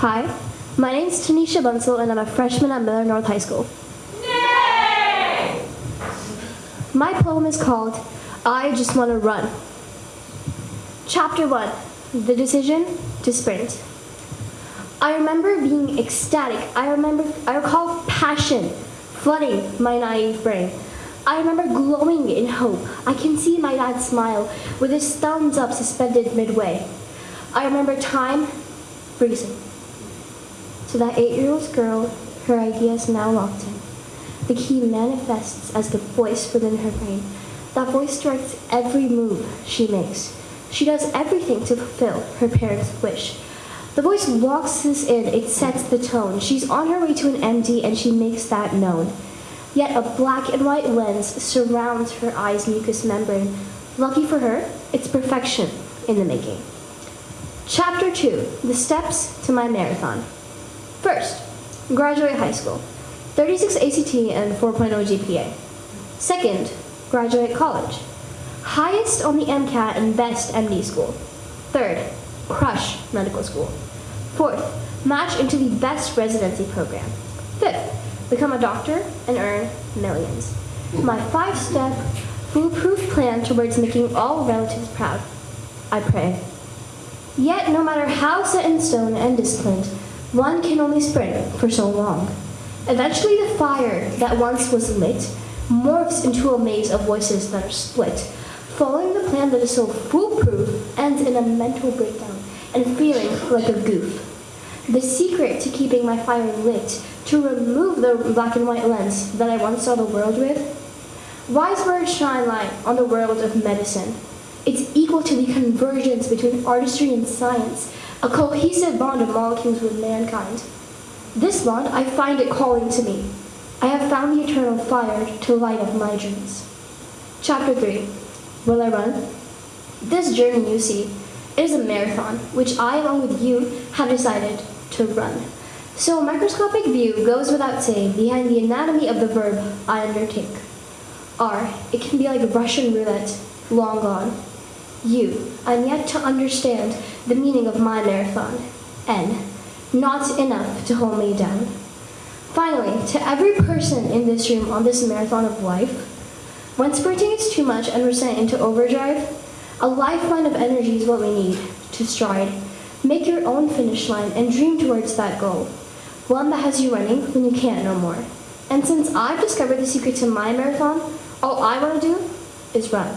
Hi, my name is Tanisha Bunsell, and I'm a freshman at Miller North High School. My poem is called I Just Want to Run. Chapter 1 The Decision to Sprint. I remember being ecstatic. I remember I recall passion flooding my naive brain. I remember glowing in hope. I can see my dad smile with his thumbs up suspended midway. I remember time freezing. To that eight-year-old girl, her ideas now locked in. The key manifests as the voice within her brain. That voice directs every move she makes. She does everything to fulfill her parents' wish. The voice walks us in, it sets the tone. She's on her way to an MD and she makes that known. Yet a black and white lens surrounds her eye's mucous membrane. Lucky for her, it's perfection in the making. Chapter 2 The Steps to My Marathon. First, graduate high school. 36 ACT and 4.0 GPA. Second, graduate college. Highest on the MCAT and best MD school. Third, crush medical school. Fourth, match into the best residency program. Fifth, become a doctor and earn millions. My five-step, foolproof plan towards making all relatives proud. I pray. Yet, no matter how set in stone and disciplined, one can only sprint for so long. Eventually, the fire that once was lit morphs into a maze of voices that are split. Following the plan that is so foolproof ends in a mental breakdown and feeling like a goof. The secret to keeping my fire lit, to remove the black and white lens that I once saw the world with, wise words shine light on the world of medicine. It's equal to the convergence between artistry and science, a cohesive bond of molecules with mankind. This bond, I find it calling to me. I have found the eternal fire to light up my dreams. Chapter 3 Will I run? This journey you see is a marathon, which I, along with you, have decided to run. So a microscopic view goes without saying behind the anatomy of the verb I undertake. R, it can be like a Russian roulette, long gone. U, I'm yet to understand the meaning of my marathon. N, not enough to hold me down. Finally, to every person in this room on this marathon of life, when sprinting is too much and we're sent into overdrive, a lifeline of energy is what we need to stride. Make your own finish line and dream towards that goal. One that has you running when you can't no more. And since I've discovered the secret to my marathon, all I want to do is run.